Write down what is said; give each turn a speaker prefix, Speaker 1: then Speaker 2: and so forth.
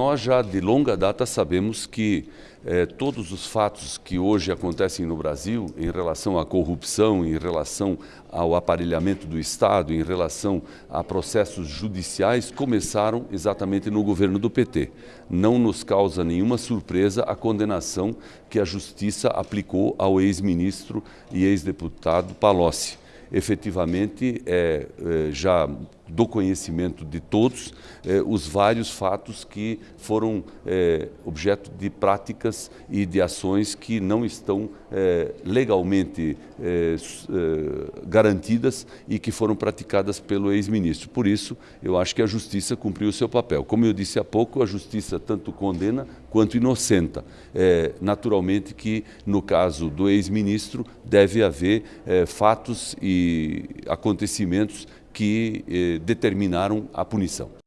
Speaker 1: Nós já de longa data sabemos que eh, todos os fatos que hoje acontecem no Brasil em relação à corrupção, em relação ao aparelhamento do Estado, em relação a processos judiciais, começaram exatamente no governo do PT. Não nos causa nenhuma surpresa a condenação que a Justiça aplicou ao ex-ministro e ex-deputado Palocci efetivamente é, já do conhecimento de todos é, os vários fatos que foram é, objeto de práticas e de ações que não estão é, legalmente é, garantidas e que foram praticadas pelo ex-ministro. Por isso, eu acho que a justiça cumpriu o seu papel. Como eu disse há pouco, a justiça tanto condena quanto inocenta. naturalmente que, no caso do ex-ministro, deve haver fatos e acontecimentos que eh, determinaram a punição.